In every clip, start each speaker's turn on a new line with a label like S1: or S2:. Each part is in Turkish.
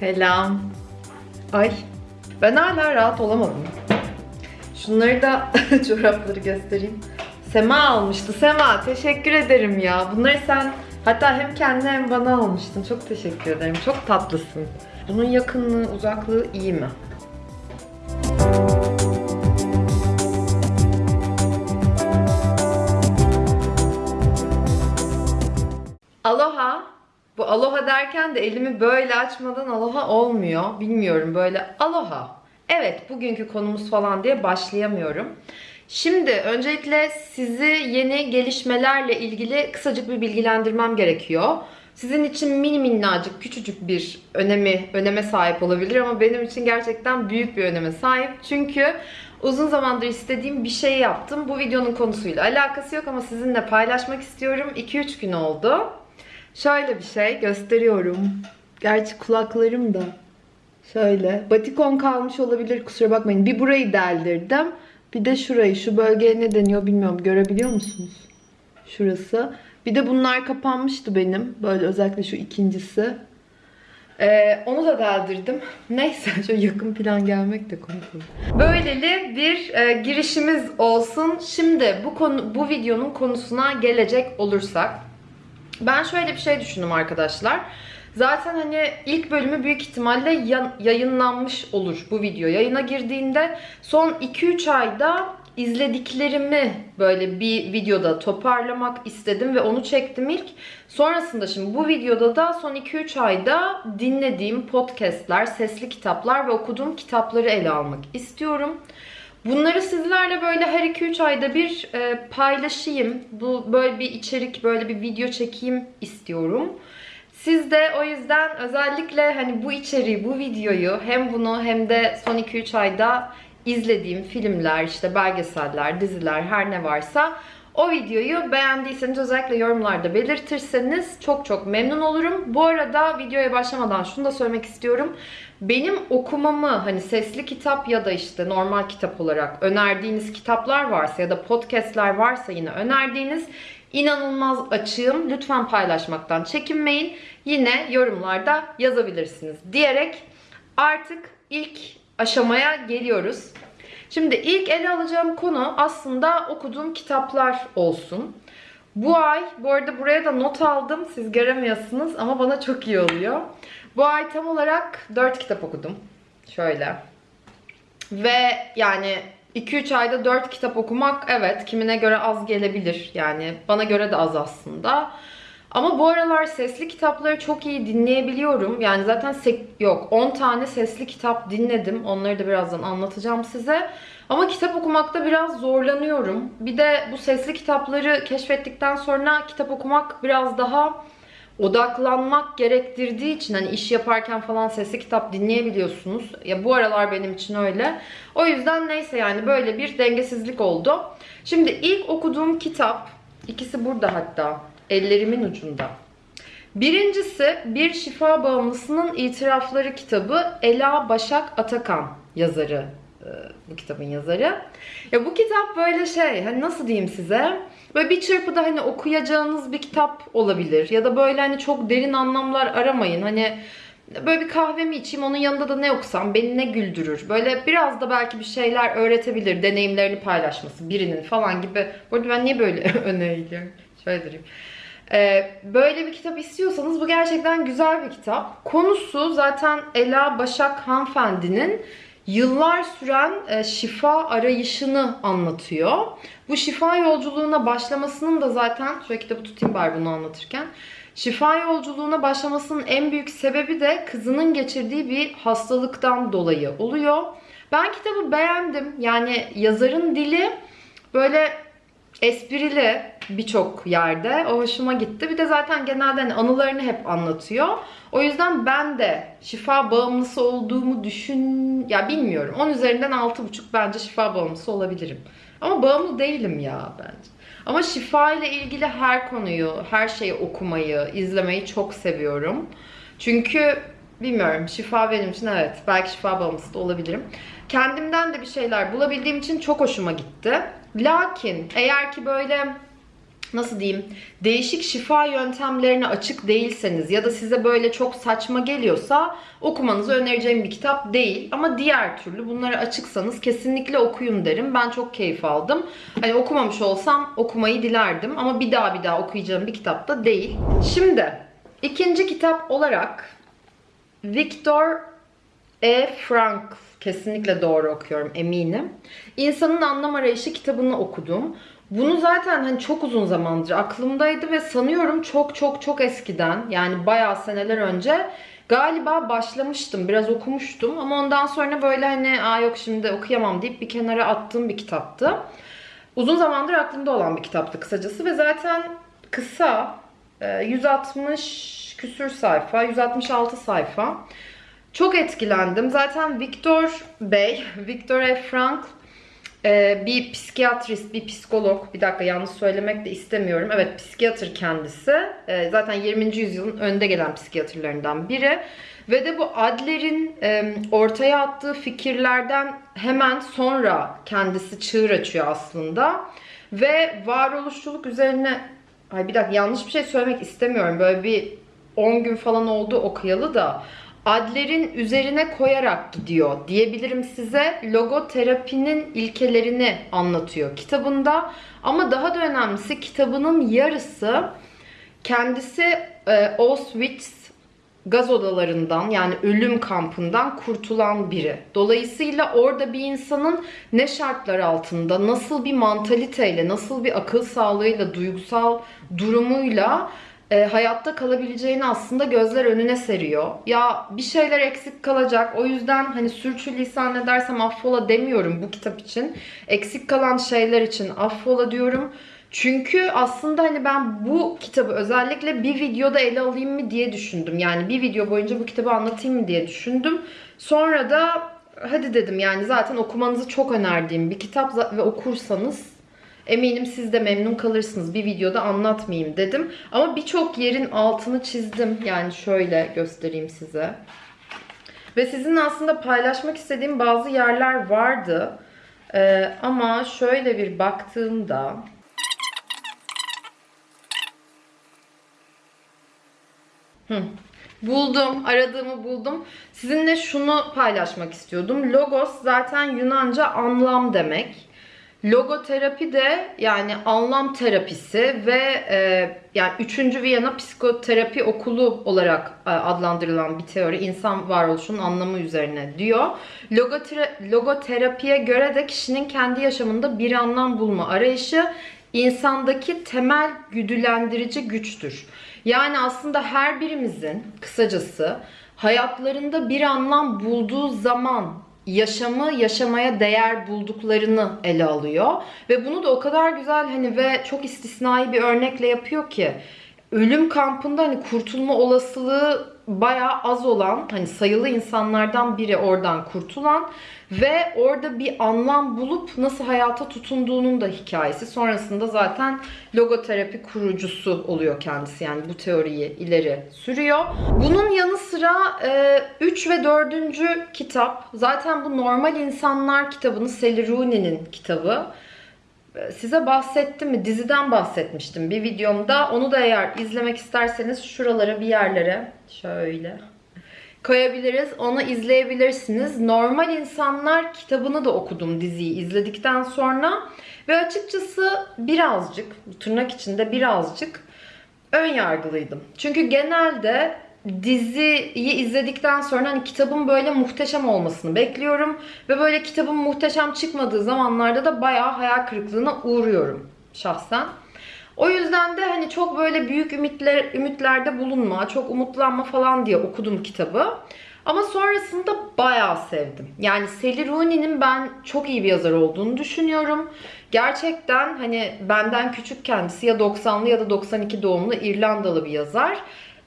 S1: Selam. Ay ben hala rahat olamadım. Şunları da çorapları göstereyim. Sema almıştı. Sema teşekkür ederim ya. Bunları sen hatta hem kendine hem bana almıştın. Çok teşekkür ederim. Çok tatlısın. Bunun yakınlığı, uzaklığı iyi mi? Aloha. Bu aloha derken de elimi böyle açmadan aloha olmuyor. Bilmiyorum böyle aloha. Evet bugünkü konumuz falan diye başlayamıyorum. Şimdi öncelikle sizi yeni gelişmelerle ilgili kısacık bir bilgilendirmem gerekiyor. Sizin için mini minnacık küçücük bir önemi öneme sahip olabilir ama benim için gerçekten büyük bir öneme sahip. Çünkü uzun zamandır istediğim bir şey yaptım. Bu videonun konusuyla alakası yok ama sizinle paylaşmak istiyorum. 2-3 gün oldu. Şöyle bir şey gösteriyorum. Gerçi kulaklarım da şöyle. Batikon kalmış olabilir kusura bakmayın. Bir burayı deldirdim. Bir de şurayı. Şu bölgeye ne deniyor bilmiyorum. Görebiliyor musunuz? Şurası. Bir de bunlar kapanmıştı benim. Böyle özellikle şu ikincisi. Ee, onu da deldirdim. Neyse şöyle yakın plan gelmek de komik olur. Böyleli bir e, girişimiz olsun. Şimdi bu konu bu videonun konusuna gelecek olursak ben şöyle bir şey düşündüm arkadaşlar. Zaten hani ilk bölümü büyük ihtimalle ya- yayınlanmış olur bu video. Yayına girdiğinde son 2-3 ayda izlediklerimi böyle bir videoda toparlamak istedim ve onu çektim ilk. Sonrasında şimdi bu videoda da son 2-3 ayda dinlediğim podcastler, sesli kitaplar ve okuduğum kitapları ele almak istiyorum. Bunları sizlerle böyle her 2-3 ayda bir e, paylaşayım. Bu böyle bir içerik, böyle bir video çekeyim istiyorum. Siz de o yüzden özellikle hani bu içeriği, bu videoyu hem bunu hem de son 2-3 ayda izlediğim filmler, işte belgeseller, diziler her ne varsa o videoyu beğendiyseniz özellikle yorumlarda belirtirseniz çok çok memnun olurum. Bu arada videoya başlamadan şunu da söylemek istiyorum. Benim okumamı hani sesli kitap ya da işte normal kitap olarak önerdiğiniz kitaplar varsa ya da podcastler varsa yine önerdiğiniz inanılmaz açığım. Lütfen paylaşmaktan çekinmeyin. Yine yorumlarda yazabilirsiniz diyerek artık ilk aşamaya geliyoruz. Şimdi ilk ele alacağım konu aslında okuduğum kitaplar olsun. Bu ay, bu arada buraya da not aldım. Siz göremiyorsunuz ama bana çok iyi oluyor. Bu ay tam olarak 4 kitap okudum. Şöyle. Ve yani 2-3 ayda 4 kitap okumak evet kimine göre az gelebilir. Yani bana göre de az aslında. Ama bu aralar sesli kitapları çok iyi dinleyebiliyorum. Yani zaten yok 10 tane sesli kitap dinledim. Onları da birazdan anlatacağım size. Ama kitap okumakta biraz zorlanıyorum. Bir de bu sesli kitapları keşfettikten sonra kitap okumak biraz daha odaklanmak gerektirdiği için hani iş yaparken falan sesli kitap dinleyebiliyorsunuz. Ya bu aralar benim için öyle. O yüzden neyse yani böyle bir dengesizlik oldu. Şimdi ilk okuduğum kitap ikisi burada hatta ellerimin ucunda. Birincisi Bir Şifa Bağımlısının İtirafları kitabı Ela Başak Atakan yazarı e, bu kitabın yazarı. Ya bu kitap böyle şey hani nasıl diyeyim size? Böyle bir çırpıda hani okuyacağınız bir kitap olabilir. Ya da böyle hani çok derin anlamlar aramayın. Hani böyle bir kahvemi içeyim onun yanında da ne okusam beni ne güldürür. Böyle biraz da belki bir şeyler öğretebilir. Deneyimlerini paylaşması birinin falan gibi. Bu arada ben niye böyle öneriyorum? Şöyle durayım. Ee, böyle bir kitap istiyorsanız bu gerçekten güzel bir kitap. Konusu zaten Ela Başak hanımefendinin yıllar süren e, şifa arayışını anlatıyor. Bu şifa yolculuğuna başlamasının da zaten, şöyle kitabı tutayım bari bunu anlatırken. Şifa yolculuğuna başlamasının en büyük sebebi de kızının geçirdiği bir hastalıktan dolayı oluyor. Ben kitabı beğendim. Yani yazarın dili böyle esprili birçok yerde. O hoşuma gitti. Bir de zaten genelde hani anılarını hep anlatıyor. O yüzden ben de şifa bağımlısı olduğumu düşün... Ya bilmiyorum. 10 üzerinden 6,5 bence şifa bağımlısı olabilirim. Ama bağımlı değilim ya bence. Ama şifa ile ilgili her konuyu, her şeyi okumayı, izlemeyi çok seviyorum. Çünkü bilmiyorum şifa benim için evet belki şifa bağımlısı da olabilirim. Kendimden de bir şeyler bulabildiğim için çok hoşuma gitti. Lakin eğer ki böyle nasıl diyeyim değişik şifa yöntemlerine açık değilseniz ya da size böyle çok saçma geliyorsa okumanızı önereceğim bir kitap değil. Ama diğer türlü bunlara açıksanız kesinlikle okuyun derim. Ben çok keyif aldım. Hani okumamış olsam okumayı dilerdim ama bir daha bir daha okuyacağım bir kitap da değil. Şimdi ikinci kitap olarak Viktor E. Frankl kesinlikle doğru okuyorum eminim. İnsanın Anlam Arayışı kitabını okudum. Bunu zaten hani çok uzun zamandır aklımdaydı ve sanıyorum çok çok çok eskiden yani bayağı seneler önce galiba başlamıştım. Biraz okumuştum ama ondan sonra böyle hani aa yok şimdi okuyamam deyip bir kenara attığım bir kitaptı. Uzun zamandır aklımda olan bir kitaptı kısacası ve zaten kısa e, 160 küsür sayfa, 166 sayfa. Çok etkilendim. Zaten Viktor Bey, Viktor E. Frankl ee, bir psikiyatrist, bir psikolog. Bir dakika yanlış söylemek de istemiyorum. Evet psikiyatr kendisi. Ee, zaten 20. yüzyılın önde gelen psikiyatrlarından biri. Ve de bu Adler'in e, ortaya attığı fikirlerden hemen sonra kendisi çığır açıyor aslında. Ve varoluşçuluk üzerine... Ay bir dakika yanlış bir şey söylemek istemiyorum. Böyle bir 10 gün falan oldu okuyalı da. Adler'in üzerine koyarak gidiyor diyebilirim size. Logoterapinin ilkelerini anlatıyor kitabında. Ama daha da önemlisi kitabının yarısı kendisi e, Auschwitz gaz odalarından yani ölüm kampından kurtulan biri. Dolayısıyla orada bir insanın ne şartlar altında, nasıl bir mantaliteyle, nasıl bir akıl sağlığıyla, duygusal durumuyla e, hayatta kalabileceğini aslında gözler önüne seriyor. Ya bir şeyler eksik kalacak. O yüzden hani sürçülisan edersem affola demiyorum bu kitap için. Eksik kalan şeyler için affola diyorum. Çünkü aslında hani ben bu kitabı özellikle bir videoda ele alayım mı diye düşündüm. Yani bir video boyunca bu kitabı anlatayım mı diye düşündüm. Sonra da hadi dedim yani zaten okumanızı çok önerdiğim bir kitap ve okursanız Eminim siz de memnun kalırsınız. Bir videoda anlatmayayım dedim. Ama birçok yerin altını çizdim. Yani şöyle göstereyim size. Ve sizinle aslında paylaşmak istediğim bazı yerler vardı. Ee, ama şöyle bir baktığımda... Hı. Buldum, aradığımı buldum. Sizinle şunu paylaşmak istiyordum. Logos zaten Yunanca anlam demek. Logoterapi de yani anlam terapisi ve e, yani 3. Viyana Psikoterapi Okulu olarak e, adlandırılan bir teori insan varoluşunun anlamı üzerine diyor. Logotera logoterapiye göre de kişinin kendi yaşamında bir anlam bulma arayışı insandaki temel güdülendirici güçtür. Yani aslında her birimizin kısacası hayatlarında bir anlam bulduğu zaman yaşamı yaşamaya değer bulduklarını ele alıyor. Ve bunu da o kadar güzel hani ve çok istisnai bir örnekle yapıyor ki ölüm kampında hani kurtulma olasılığı bayağı az olan hani sayılı insanlardan biri oradan kurtulan ve orada bir anlam bulup nasıl hayata tutunduğunun da hikayesi. Sonrasında zaten logoterapi kurucusu oluyor kendisi. Yani bu teoriyi ileri sürüyor. Bunun yanı sıra 3 e, ve 4. kitap zaten bu Normal İnsanlar kitabını Sally Rooney'nin kitabı size bahsettim mi? Diziden bahsetmiştim bir videomda. Onu da eğer izlemek isterseniz şuralara bir yerlere şöyle koyabiliriz. Onu izleyebilirsiniz. Normal İnsanlar kitabını da okudum diziyi izledikten sonra. Ve açıkçası birazcık, tırnak içinde birazcık ön yargılıydım. Çünkü genelde diziyi izledikten sonra hani kitabın böyle muhteşem olmasını bekliyorum. Ve böyle kitabın muhteşem çıkmadığı zamanlarda da bayağı hayal kırıklığına uğruyorum şahsen. O yüzden de hani çok böyle büyük ümitler, ümitlerde bulunma, çok umutlanma falan diye okudum kitabı. Ama sonrasında bayağı sevdim. Yani Sally Rooney'nin ben çok iyi bir yazar olduğunu düşünüyorum. Gerçekten hani benden küçük kendisi ya 90'lı ya da 92 doğumlu İrlandalı bir yazar.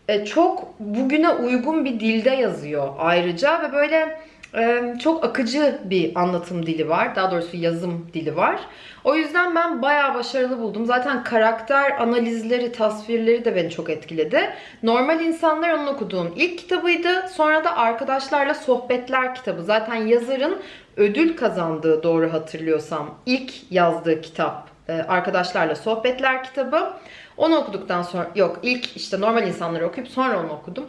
S1: E, çok bugüne uygun bir dilde yazıyor ayrıca ve böyle e, çok akıcı bir anlatım dili var. Daha doğrusu yazım dili var. O yüzden ben bayağı başarılı buldum. Zaten karakter analizleri, tasvirleri de beni çok etkiledi. Normal İnsanlar onun okuduğum ilk kitabıydı. Sonra da Arkadaşlarla Sohbetler kitabı. Zaten yazarın ödül kazandığı doğru hatırlıyorsam ilk yazdığı kitap e, Arkadaşlarla Sohbetler kitabı. Onu okuduktan sonra yok ilk işte normal insanları okuyup sonra onu okudum.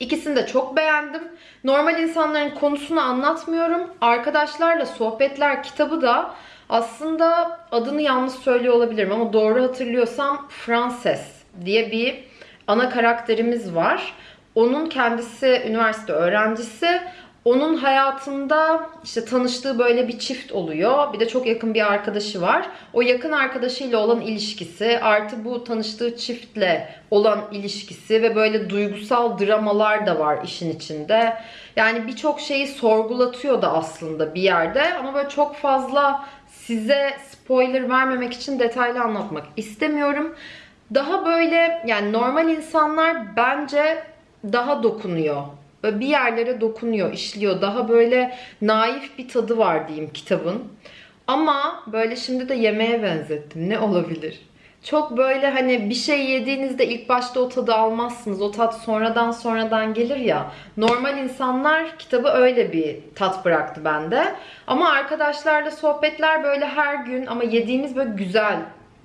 S1: İkisini de çok beğendim. Normal insanların konusunu anlatmıyorum. Arkadaşlarla Sohbetler kitabı da aslında adını yanlış söylüyor olabilirim ama doğru hatırlıyorsam Frances diye bir ana karakterimiz var. Onun kendisi üniversite öğrencisi. Onun hayatında işte tanıştığı böyle bir çift oluyor. Bir de çok yakın bir arkadaşı var. O yakın arkadaşıyla olan ilişkisi, artı bu tanıştığı çiftle olan ilişkisi ve böyle duygusal dramalar da var işin içinde. Yani birçok şeyi sorgulatıyor da aslında bir yerde ama böyle çok fazla size spoiler vermemek için detaylı anlatmak istemiyorum. Daha böyle yani normal insanlar bence daha dokunuyor. Böyle bir yerlere dokunuyor, işliyor. Daha böyle naif bir tadı var diyeyim kitabın. Ama böyle şimdi de yemeğe benzettim. Ne olabilir? Çok böyle hani bir şey yediğinizde ilk başta o tadı almazsınız. O tat sonradan sonradan gelir ya. Normal insanlar kitabı öyle bir tat bıraktı bende. Ama arkadaşlarla sohbetler böyle her gün ama yediğimiz böyle güzel,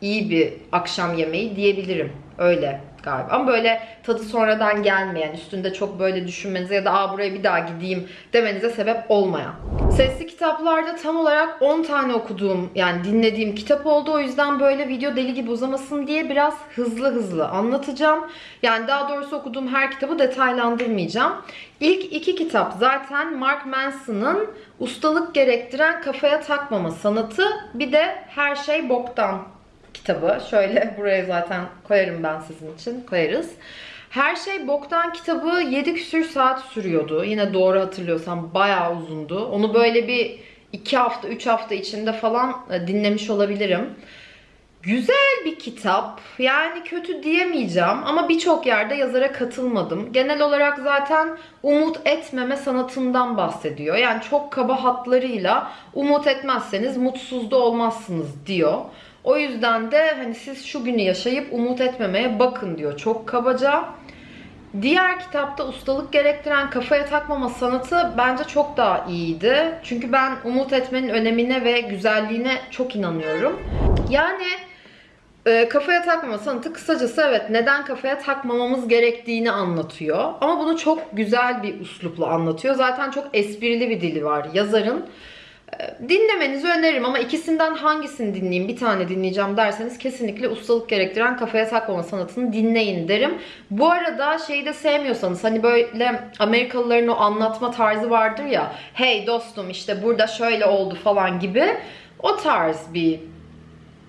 S1: iyi bir akşam yemeği diyebilirim. Öyle galiba. Ama böyle tadı sonradan gelmeyen, üstünde çok böyle düşünmenize ya da aa buraya bir daha gideyim demenize sebep olmayan. Sesli kitaplarda tam olarak 10 tane okuduğum yani dinlediğim kitap oldu. O yüzden böyle video deli gibi uzamasın diye biraz hızlı hızlı anlatacağım. Yani daha doğrusu okuduğum her kitabı detaylandırmayacağım. İlk iki kitap zaten Mark Manson'ın ustalık gerektiren kafaya takmama sanatı bir de her şey boktan kitabı. Şöyle buraya zaten koyarım ben sizin için. Koyarız. Her şey boktan kitabı 7 küsür saat sürüyordu. Yine doğru hatırlıyorsam bayağı uzundu. Onu böyle bir 2 hafta 3 hafta içinde falan e, dinlemiş olabilirim. Güzel bir kitap. Yani kötü diyemeyeceğim ama birçok yerde yazara katılmadım. Genel olarak zaten umut etmeme sanatından bahsediyor. Yani çok kaba hatlarıyla umut etmezseniz mutsuz da olmazsınız diyor. O yüzden de hani siz şu günü yaşayıp umut etmemeye bakın diyor. Çok kabaca. Diğer kitapta ustalık gerektiren kafaya takmama sanatı bence çok daha iyiydi. Çünkü ben umut etmenin önemine ve güzelliğine çok inanıyorum. Yani e, kafaya takmama sanatı kısacası evet neden kafaya takmamamız gerektiğini anlatıyor. Ama bunu çok güzel bir uslupla anlatıyor. Zaten çok esprili bir dili var yazarın. Dinlemenizi öneririm ama ikisinden hangisini dinleyeyim bir tane dinleyeceğim derseniz kesinlikle ustalık gerektiren kafaya takmama sanatını dinleyin derim. Bu arada şeyi de sevmiyorsanız hani böyle Amerikalıların o anlatma tarzı vardır ya hey dostum işte burada şöyle oldu falan gibi o tarz bir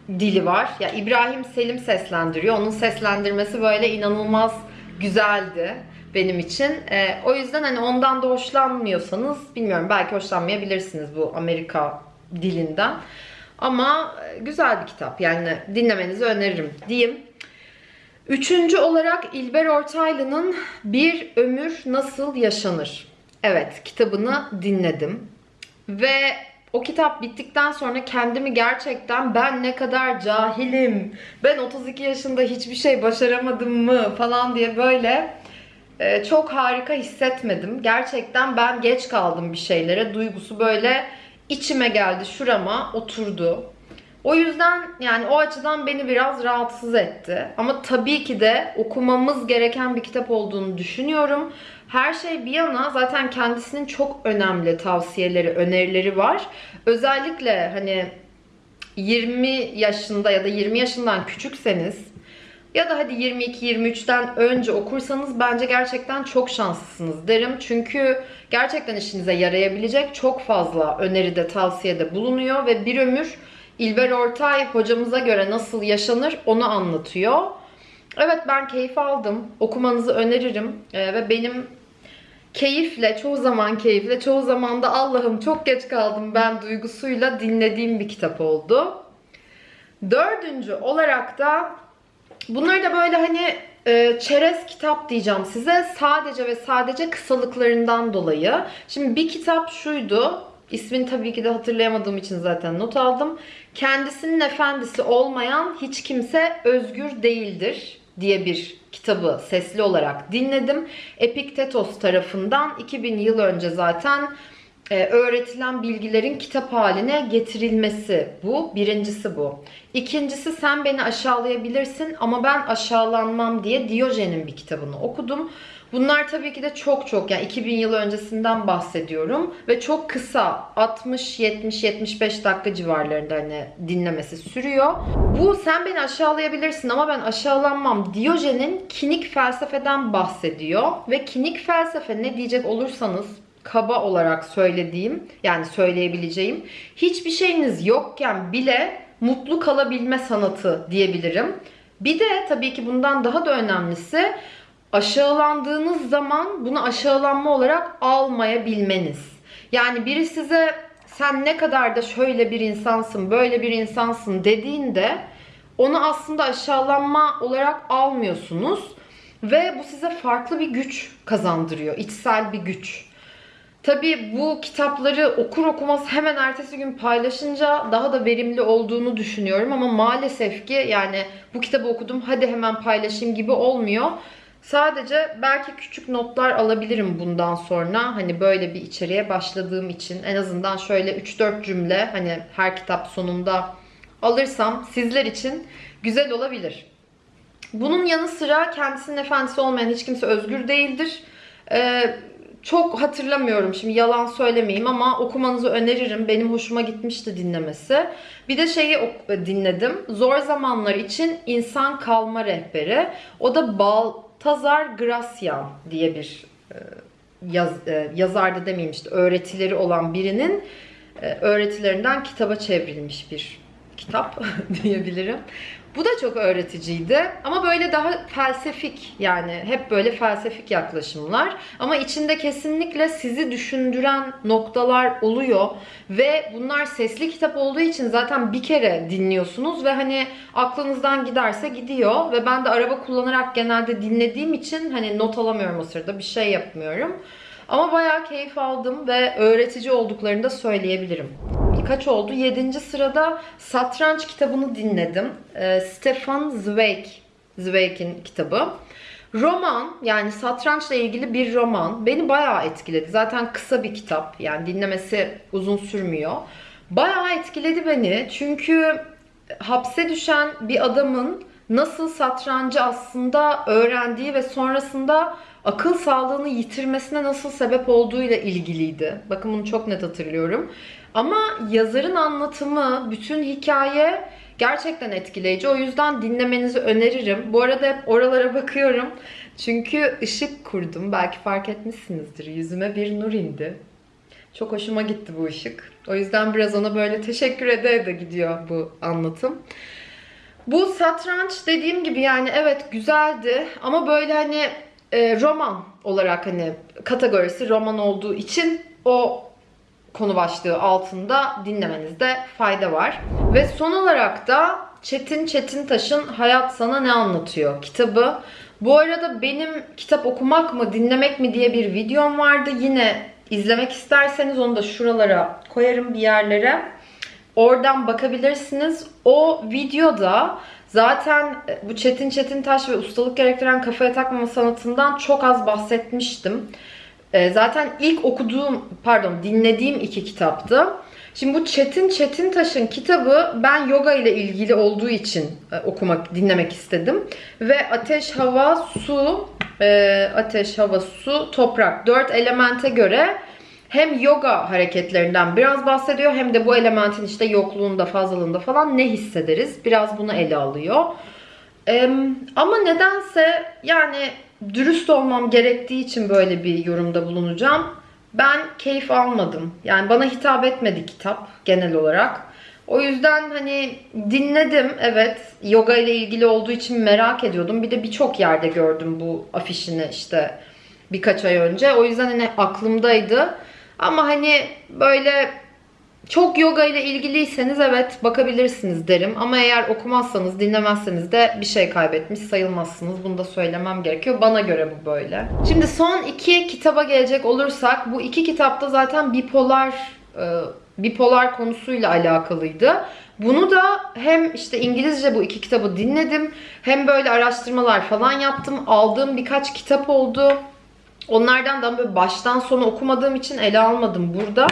S1: dili var. Ya İbrahim Selim seslendiriyor. Onun seslendirmesi böyle inanılmaz güzeldi benim için. E, o yüzden hani ondan da hoşlanmıyorsanız bilmiyorum belki hoşlanmayabilirsiniz bu Amerika dilinden. Ama e, güzel bir kitap yani dinlemenizi öneririm diyeyim. Üçüncü olarak İlber Ortaylı'nın Bir Ömür Nasıl Yaşanır? Evet kitabını dinledim. Ve o kitap bittikten sonra kendimi gerçekten ben ne kadar cahilim, ben 32 yaşında hiçbir şey başaramadım mı falan diye böyle ee, çok harika hissetmedim. Gerçekten ben geç kaldım bir şeylere. Duygusu böyle içime geldi, şurama oturdu. O yüzden yani o açıdan beni biraz rahatsız etti. Ama tabii ki de okumamız gereken bir kitap olduğunu düşünüyorum. Her şey bir yana zaten kendisinin çok önemli tavsiyeleri, önerileri var. Özellikle hani 20 yaşında ya da 20 yaşından küçükseniz ya da hadi 22-23'ten önce okursanız bence gerçekten çok şanslısınız derim. Çünkü gerçekten işinize yarayabilecek çok fazla öneride, tavsiyede bulunuyor ve bir ömür İlber Ortay hocamıza göre nasıl yaşanır onu anlatıyor. Evet ben keyif aldım. Okumanızı öneririm. Ee, ve benim keyifle, çoğu zaman keyifle, çoğu zaman da Allah'ım çok geç kaldım ben duygusuyla dinlediğim bir kitap oldu. Dördüncü olarak da Bunları da böyle hani e, çerez kitap diyeceğim size. Sadece ve sadece kısalıklarından dolayı. Şimdi bir kitap şuydu. İsmini tabii ki de hatırlayamadığım için zaten not aldım. Kendisinin efendisi olmayan hiç kimse özgür değildir diye bir kitabı sesli olarak dinledim. Epiktetos tarafından 2000 yıl önce zaten e, öğretilen bilgilerin kitap haline getirilmesi bu. Birincisi bu. İkincisi sen beni aşağılayabilirsin ama ben aşağılanmam diye Diyojen'in bir kitabını okudum. Bunlar tabii ki de çok çok yani 2000 yıl öncesinden bahsediyorum ve çok kısa 60 70 75 dakika civarlarında hani dinlemesi sürüyor. Bu sen beni aşağılayabilirsin ama ben aşağılanmam. Diyojen'in kinik felsefeden bahsediyor ve kinik felsefe ne diyecek olursanız kaba olarak söylediğim yani söyleyebileceğim hiçbir şeyiniz yokken bile mutlu kalabilme sanatı diyebilirim. Bir de tabii ki bundan daha da önemlisi aşağılandığınız zaman bunu aşağılanma olarak almayabilmeniz. Yani biri size sen ne kadar da şöyle bir insansın, böyle bir insansın dediğinde onu aslında aşağılanma olarak almıyorsunuz ve bu size farklı bir güç kazandırıyor, içsel bir güç. Tabii bu kitapları okur okumaz hemen ertesi gün paylaşınca daha da verimli olduğunu düşünüyorum ama maalesef ki yani bu kitabı okudum hadi hemen paylaşayım gibi olmuyor. Sadece belki küçük notlar alabilirim bundan sonra. Hani böyle bir içeriğe başladığım için en azından şöyle 3-4 cümle hani her kitap sonunda alırsam sizler için güzel olabilir. Bunun yanı sıra kendisinin efendisi olmayan hiç kimse özgür değildir. Ee, çok hatırlamıyorum şimdi yalan söylemeyeyim ama okumanızı öneririm. Benim hoşuma gitmişti dinlemesi. Bir de şeyi dinledim. Zor zamanlar için insan kalma rehberi. O da Baltazar Gracian diye bir e, yaz, e, yazarda demeyeyim işte öğretileri olan birinin e, öğretilerinden kitaba çevrilmiş bir kitap diyebilirim. Bu da çok öğreticiydi ama böyle daha felsefik yani hep böyle felsefik yaklaşımlar ama içinde kesinlikle sizi düşündüren noktalar oluyor ve bunlar sesli kitap olduğu için zaten bir kere dinliyorsunuz ve hani aklınızdan giderse gidiyor ve ben de araba kullanarak genelde dinlediğim için hani not alamıyorum o sırada bir şey yapmıyorum. Ama bayağı keyif aldım ve öğretici olduklarını da söyleyebilirim kaç oldu? 7. sırada Satranç kitabını dinledim. E, Stefan Zweig, Zweig'in kitabı. Roman yani satrançla ilgili bir roman beni bayağı etkiledi. Zaten kısa bir kitap yani dinlemesi uzun sürmüyor. Bayağı etkiledi beni çünkü hapse düşen bir adamın nasıl satrancı aslında öğrendiği ve sonrasında akıl sağlığını yitirmesine nasıl sebep olduğuyla ilgiliydi. Bakın bunu çok net hatırlıyorum. Ama yazarın anlatımı, bütün hikaye gerçekten etkileyici. O yüzden dinlemenizi öneririm. Bu arada hep oralara bakıyorum. Çünkü ışık kurdum. Belki fark etmişsinizdir. Yüzüme bir nur indi. Çok hoşuma gitti bu ışık. O yüzden biraz ona böyle teşekkür ede de gidiyor bu anlatım. Bu satranç dediğim gibi yani evet güzeldi ama böyle hani e, roman olarak hani kategorisi roman olduğu için o konu başlığı altında dinlemenizde fayda var. Ve son olarak da Çetin Çetintaş'ın Hayat Sana Ne Anlatıyor kitabı. Bu arada benim kitap okumak mı dinlemek mi diye bir videom vardı. Yine izlemek isterseniz onu da şuralara koyarım bir yerlere. Oradan bakabilirsiniz. O videoda zaten bu Çetin Çetintaş ve ustalık gerektiren kafaya takmama sanatından çok az bahsetmiştim. E, zaten ilk okuduğum, pardon dinlediğim iki kitaptı. Şimdi bu Çetin Çetin Taş'ın kitabı ben yoga ile ilgili olduğu için e, okumak, dinlemek istedim. Ve ateş, hava, su, e, ateş, hava, su, toprak dört elemente göre hem yoga hareketlerinden biraz bahsediyor hem de bu elementin işte yokluğunda, fazlalığında falan ne hissederiz? Biraz bunu ele alıyor. Ee, ama nedense yani dürüst olmam gerektiği için böyle bir yorumda bulunacağım. Ben keyif almadım. Yani bana hitap etmedi kitap genel olarak. O yüzden hani dinledim evet yoga ile ilgili olduğu için merak ediyordum. Bir de birçok yerde gördüm bu afişini işte birkaç ay önce. O yüzden hani aklımdaydı. Ama hani böyle çok yoga ile ilgiliyseniz evet bakabilirsiniz derim. Ama eğer okumazsanız, dinlemezseniz de bir şey kaybetmiş sayılmazsınız. Bunu da söylemem gerekiyor. Bana göre bu böyle. Şimdi son iki kitaba gelecek olursak bu iki kitapta zaten bipolar e, bipolar konusuyla alakalıydı. Bunu da hem işte İngilizce bu iki kitabı dinledim hem böyle araştırmalar falan yaptım. Aldığım birkaç kitap oldu. Onlardan da böyle baştan sona okumadığım için ele almadım burada.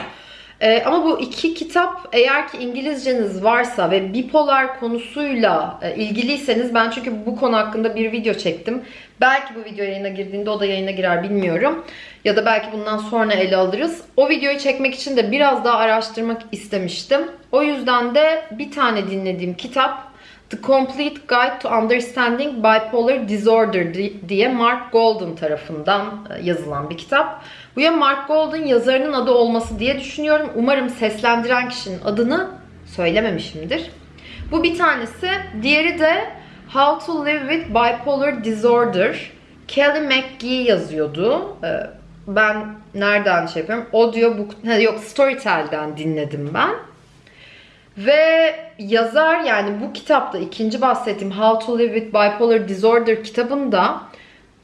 S1: Ee, ama bu iki kitap eğer ki İngilizceniz varsa ve bipolar konusuyla e, ilgiliyseniz ben çünkü bu konu hakkında bir video çektim. Belki bu video yayına girdiğinde o da yayına girer bilmiyorum. Ya da belki bundan sonra ele alırız. O videoyu çekmek için de biraz daha araştırmak istemiştim. O yüzden de bir tane dinlediğim kitap The Complete Guide to Understanding Bipolar Disorder diye Mark Golden tarafından e, yazılan bir kitap. Bu ya Mark Golden yazarının adı olması diye düşünüyorum. Umarım seslendiren kişinin adını söylememişimdir. Bu bir tanesi. Diğeri de How to Live with Bipolar Disorder. Kelly McGee yazıyordu. E, ben nereden şey yapıyorum? Audiobook, yok Storytel'den dinledim ben. Ve yazar yani bu kitapta ikinci bahsettiğim How to Live with Bipolar Disorder kitabında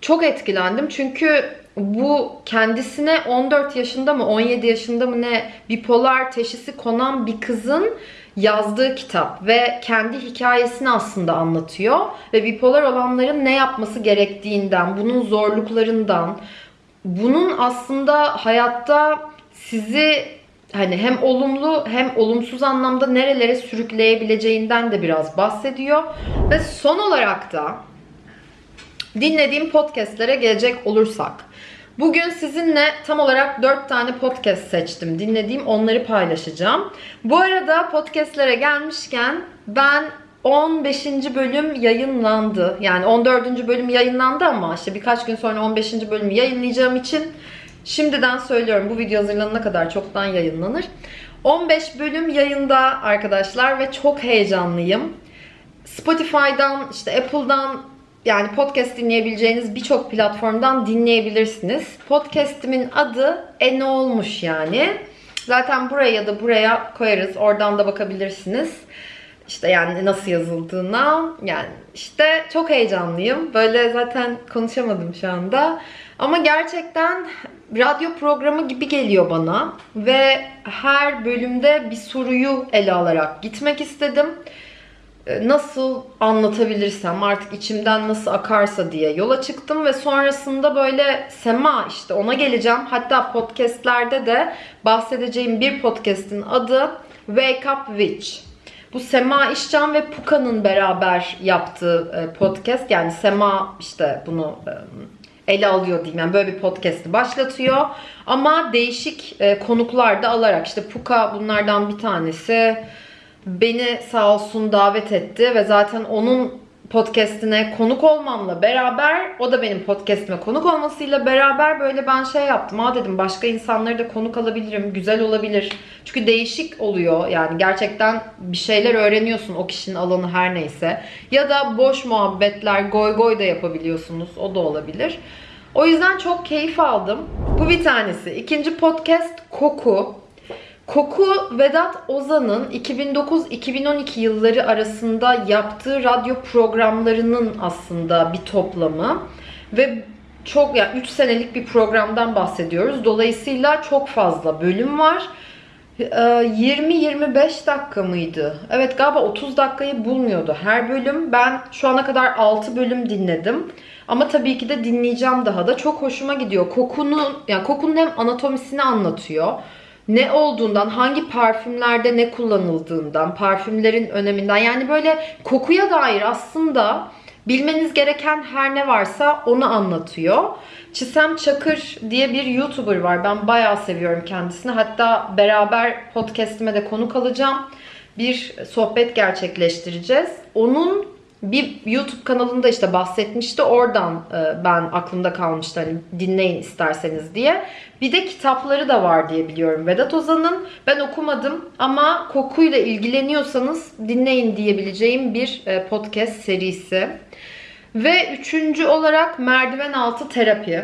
S1: çok etkilendim. Çünkü bu kendisine 14 yaşında mı 17 yaşında mı ne bipolar teşhisi konan bir kızın yazdığı kitap ve kendi hikayesini aslında anlatıyor ve bipolar olanların ne yapması gerektiğinden, bunun zorluklarından, bunun aslında hayatta sizi hani hem olumlu hem olumsuz anlamda nerelere sürükleyebileceğinden de biraz bahsediyor. Ve son olarak da dinlediğim podcastlere gelecek olursak. Bugün sizinle tam olarak 4 tane podcast seçtim. Dinlediğim onları paylaşacağım. Bu arada podcastlere gelmişken ben 15. bölüm yayınlandı. Yani 14. bölüm yayınlandı ama işte birkaç gün sonra 15. bölümü yayınlayacağım için Şimdiden söylüyorum bu video hazırlanana kadar çoktan yayınlanır. 15 bölüm yayında arkadaşlar ve çok heyecanlıyım. Spotify'dan, işte Apple'dan yani podcast dinleyebileceğiniz birçok platformdan dinleyebilirsiniz. Podcast'imin adı E Ne Olmuş yani. Zaten buraya ya da buraya koyarız. Oradan da bakabilirsiniz. İşte yani nasıl yazıldığına. Yani işte çok heyecanlıyım. Böyle zaten konuşamadım şu anda. Ama gerçekten radyo programı gibi geliyor bana ve her bölümde bir soruyu ele alarak gitmek istedim. Ee, nasıl anlatabilirsem artık içimden nasıl akarsa diye yola çıktım ve sonrasında böyle Sema işte ona geleceğim. Hatta podcastlerde de bahsedeceğim bir podcast'in adı Wake Up Witch. Bu Sema İşcan ve Puka'nın beraber yaptığı e, podcast. Yani Sema işte bunu e, ele alıyor diyeyim. Yani böyle bir podcast'i başlatıyor. Ama değişik e, konuklar da alarak işte Puka bunlardan bir tanesi beni sağ olsun davet etti ve zaten onun podcast'ine konuk olmamla beraber o da benim podcast'ime konuk olmasıyla beraber böyle ben şey yaptım. Ha dedim başka insanları da konuk alabilirim. Güzel olabilir. Çünkü değişik oluyor. Yani gerçekten bir şeyler öğreniyorsun o kişinin alanı her neyse. Ya da boş muhabbetler, goy goy da yapabiliyorsunuz. O da olabilir. O yüzden çok keyif aldım. Bu bir tanesi. İkinci podcast Koku. Koku Vedat Ozan'ın 2009-2012 yılları arasında yaptığı radyo programlarının aslında bir toplamı ve çok ya yani 3 senelik bir programdan bahsediyoruz. Dolayısıyla çok fazla bölüm var. 20-25 ee, dakika mıydı? Evet galiba 30 dakikayı bulmuyordu her bölüm. Ben şu ana kadar 6 bölüm dinledim. Ama tabii ki de dinleyeceğim daha da. Çok hoşuma gidiyor. Kokunun, yani kokunun hem anatomisini anlatıyor ne olduğundan, hangi parfümlerde ne kullanıldığından, parfümlerin öneminden yani böyle kokuya dair aslında bilmeniz gereken her ne varsa onu anlatıyor. Çisem Çakır diye bir YouTuber var. Ben bayağı seviyorum kendisini. Hatta beraber podcast'ime de konuk alacağım. Bir sohbet gerçekleştireceğiz. Onun bir YouTube kanalında işte bahsetmişti. Oradan e, ben aklımda kalmıştı hani dinleyin isterseniz diye. Bir de kitapları da var diye biliyorum Vedat Ozan'ın. Ben okumadım ama kokuyla ilgileniyorsanız dinleyin diyebileceğim bir e, podcast serisi. Ve üçüncü olarak merdiven altı terapi.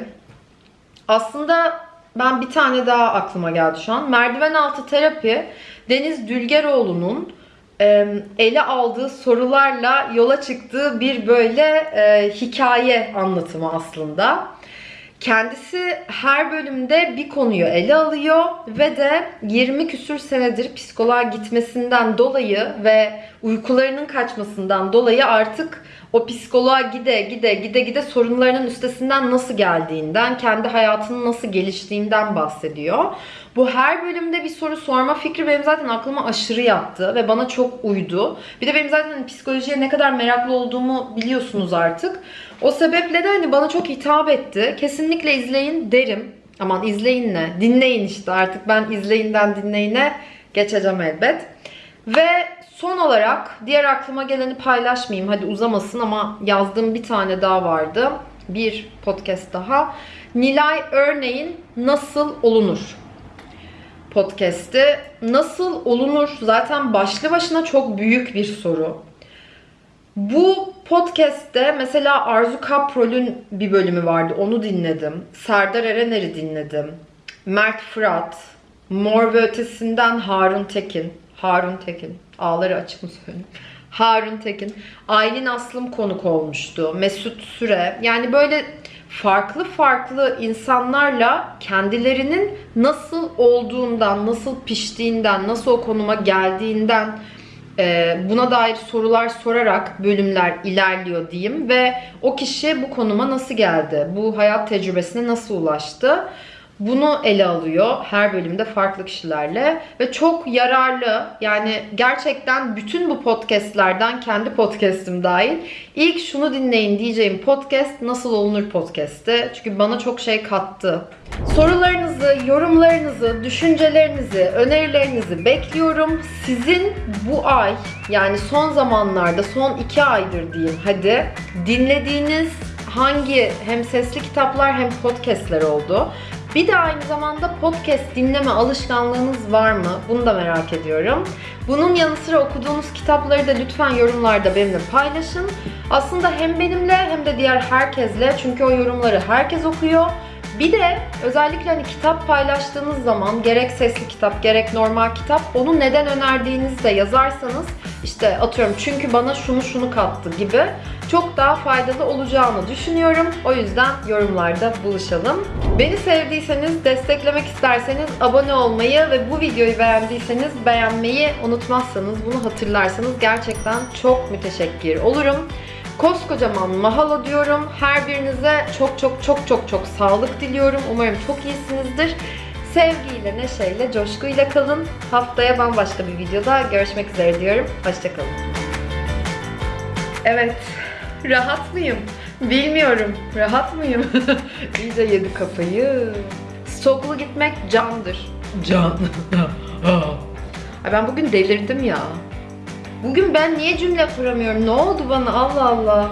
S1: Aslında ben bir tane daha aklıma geldi şu an. Merdiven altı terapi Deniz Dülgeroğlu'nun ele aldığı sorularla yola çıktığı bir böyle e, hikaye anlatımı aslında. Kendisi her bölümde bir konuyu ele alıyor ve de 20 küsür senedir psikoloğa gitmesinden dolayı ve uykularının kaçmasından dolayı artık o psikoloğa gide gide gide gide sorunlarının üstesinden nasıl geldiğinden, kendi hayatının nasıl geliştiğinden bahsediyor. Bu her bölümde bir soru sorma fikri benim zaten aklıma aşırı yattı ve bana çok uydu. Bir de benim zaten hani psikolojiye ne kadar meraklı olduğumu biliyorsunuz artık. O sebeple de hani bana çok hitap etti. Kesinlikle izleyin derim. Aman izleyin ne? Dinleyin işte artık ben izleyinden dinleyine geçeceğim elbet. Ve son olarak diğer aklıma geleni paylaşmayayım. Hadi uzamasın ama yazdığım bir tane daha vardı. Bir podcast daha. Nilay Örneğin Nasıl Olunur podcast'i. Nasıl olunur? Zaten başlı başına çok büyük bir soru. Bu podcast'te mesela Arzu Kaprol'ün bir bölümü vardı. Onu dinledim. Serdar Erener'i dinledim. Mert Fırat, Mor ve Ötesi'nden Harun Tekin. Harun Tekin. Ağları açık mı söyleyeyim? Harun Tekin. Aylin Aslım konuk olmuştu. Mesut Süre. Yani böyle farklı farklı insanlarla kendilerinin nasıl olduğundan, nasıl piştiğinden, nasıl o konuma geldiğinden e, buna dair sorular sorarak bölümler ilerliyor diyeyim ve o kişi bu konuma nasıl geldi? Bu hayat tecrübesine nasıl ulaştı? Bunu ele alıyor her bölümde farklı kişilerle ve çok yararlı yani gerçekten bütün bu podcastlerden kendi podcast'im dahil ilk şunu dinleyin diyeceğim podcast Nasıl Olunur podcast'ı çünkü bana çok şey kattı. Sorularınızı, yorumlarınızı, düşüncelerinizi, önerilerinizi bekliyorum. Sizin bu ay yani son zamanlarda son iki aydır diyeyim hadi dinlediğiniz hangi hem sesli kitaplar hem podcastler oldu? Bir de aynı zamanda podcast dinleme alışkanlığınız var mı? Bunu da merak ediyorum. Bunun yanı sıra okuduğunuz kitapları da lütfen yorumlarda benimle paylaşın. Aslında hem benimle hem de diğer herkesle çünkü o yorumları herkes okuyor. Bir de özellikle hani kitap paylaştığınız zaman gerek sesli kitap gerek normal kitap onu neden önerdiğinizi de yazarsanız işte atıyorum çünkü bana şunu şunu kattı gibi çok daha faydalı olacağını düşünüyorum. O yüzden yorumlarda buluşalım. Beni sevdiyseniz, desteklemek isterseniz abone olmayı ve bu videoyu beğendiyseniz beğenmeyi unutmazsanız, bunu hatırlarsanız gerçekten çok müteşekkir olurum. Koskocaman mahalo diyorum. Her birinize çok çok çok çok çok sağlık diliyorum. Umarım çok iyisinizdir. Sevgiyle, neşeyle, coşkuyla kalın. Haftaya bambaşka bir videoda görüşmek üzere diyorum. Hoşçakalın. Evet, rahat mıyım? Bilmiyorum. Rahat mıyım? İyice yedi kafayı. Stoklu gitmek candır. Can. Ay ben bugün delirdim ya. Bugün ben niye cümle kuramıyorum? Ne oldu bana? Allah Allah.